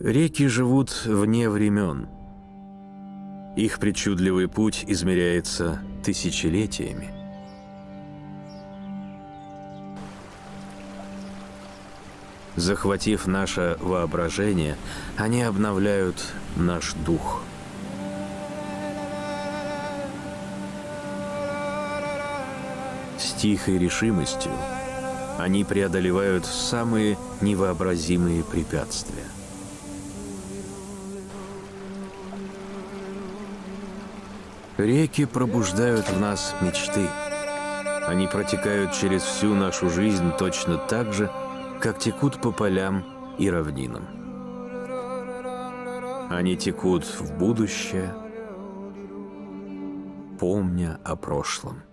Реки живут вне времен. Их причудливый путь измеряется тысячелетиями. Захватив наше воображение, они обновляют наш дух. С тихой решимостью они преодолевают самые невообразимые препятствия. Реки пробуждают в нас мечты. Они протекают через всю нашу жизнь точно так же, как текут по полям и равнинам. Они текут в будущее, помня о прошлом.